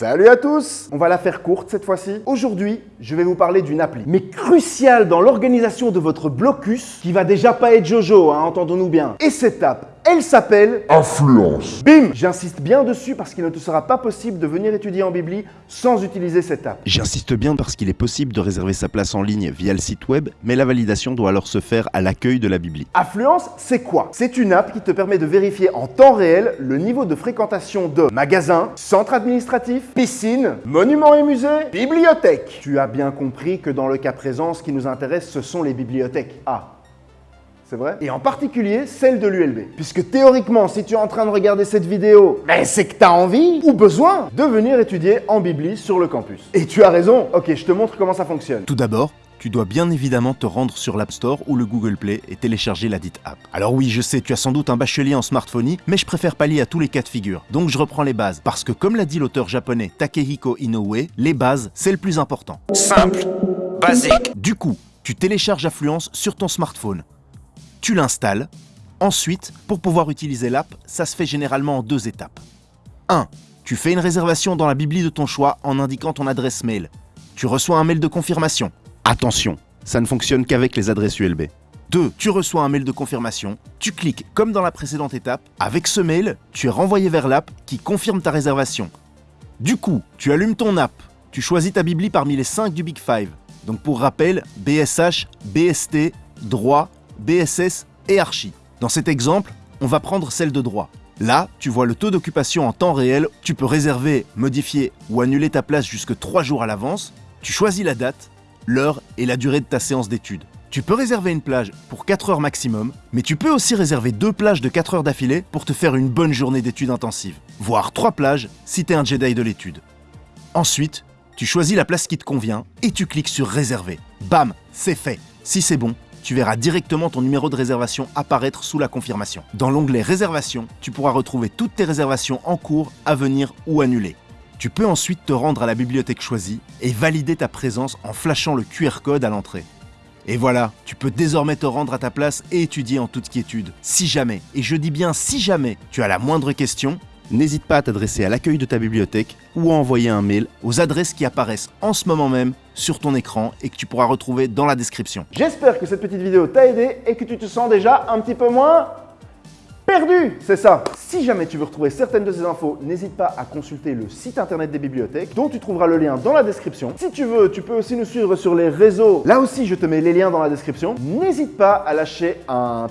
Salut à tous On va la faire courte cette fois-ci. Aujourd'hui, je vais vous parler d'une appli, mais cruciale dans l'organisation de votre blocus, qui va déjà pas être Jojo, hein, entendons-nous bien. Et cette app, elle s'appelle Influence. BIM J'insiste bien dessus parce qu'il ne te sera pas possible de venir étudier en Bibli sans utiliser cette app. J'insiste bien parce qu'il est possible de réserver sa place en ligne via le site web, mais la validation doit alors se faire à l'accueil de la Bibli. Affluence, c'est quoi? C'est une app qui te permet de vérifier en temps réel le niveau de fréquentation de magasins, centres administratifs, piscines, monuments et musées, bibliothèques. Tu as bien compris que dans le cas présent, ce qui nous intéresse, ce sont les bibliothèques. Ah, c'est vrai Et en particulier celle de l'ULB. Puisque théoriquement, si tu es en train de regarder cette vidéo, ben c'est que tu as envie ou besoin de venir étudier en Bibli sur le campus. Et tu as raison, ok, je te montre comment ça fonctionne. Tout d'abord, tu dois bien évidemment te rendre sur l'App Store ou le Google Play et télécharger la dite app. Alors oui, je sais, tu as sans doute un bachelier en smartphone, mais je préfère pallier à tous les cas de figure. Donc je reprends les bases, parce que comme l'a dit l'auteur japonais Takehiko Inoue, les bases, c'est le plus important. Simple, basique. Du coup, tu télécharges Affluence sur ton smartphone. Tu l'installes. Ensuite, pour pouvoir utiliser l'app, ça se fait généralement en deux étapes. 1. Tu fais une réservation dans la bibli de ton choix en indiquant ton adresse mail. Tu reçois un mail de confirmation. Attention, ça ne fonctionne qu'avec les adresses ULB. 2. Tu reçois un mail de confirmation, tu cliques comme dans la précédente étape. Avec ce mail, tu es renvoyé vers l'app qui confirme ta réservation. Du coup, tu allumes ton app, tu choisis ta bibli parmi les 5 du Big Five. Donc pour rappel, BSH, BST, droit, BSS et Archi. Dans cet exemple, on va prendre celle de droit. Là, tu vois le taux d'occupation en temps réel, tu peux réserver, modifier ou annuler ta place jusque 3 jours à l'avance, tu choisis la date, l'heure et la durée de ta séance d'études. Tu peux réserver une plage pour 4 heures maximum, mais tu peux aussi réserver deux plages de 4 heures d'affilée pour te faire une bonne journée d'études intensives, voire 3 plages si t'es un Jedi de l'étude. Ensuite, tu choisis la place qui te convient et tu cliques sur réserver. Bam, c'est fait. Si c'est bon, tu verras directement ton numéro de réservation apparaître sous la confirmation. Dans l'onglet Réservation, tu pourras retrouver toutes tes réservations en cours, à venir ou annulées. Tu peux ensuite te rendre à la bibliothèque choisie et valider ta présence en flashant le QR code à l'entrée. Et voilà, tu peux désormais te rendre à ta place et étudier en toute quiétude. Si jamais, et je dis bien si jamais, tu as la moindre question, n'hésite pas à t'adresser à l'accueil de ta bibliothèque ou à envoyer un mail aux adresses qui apparaissent en ce moment même sur ton écran et que tu pourras retrouver dans la description. J'espère que cette petite vidéo t'a aidé et que tu te sens déjà un petit peu moins perdu, c'est ça. Si jamais tu veux retrouver certaines de ces infos, n'hésite pas à consulter le site internet des bibliothèques dont tu trouveras le lien dans la description. Si tu veux, tu peux aussi nous suivre sur les réseaux. Là aussi, je te mets les liens dans la description. N'hésite pas à lâcher un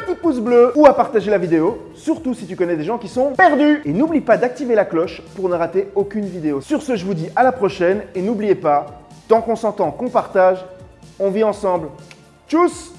petit pouce bleu ou à partager la vidéo, surtout si tu connais des gens qui sont perdus. Et n'oublie pas d'activer la cloche pour ne rater aucune vidéo. Sur ce, je vous dis à la prochaine et n'oubliez pas, tant qu'on s'entend, qu'on partage, on vit ensemble. Tchuss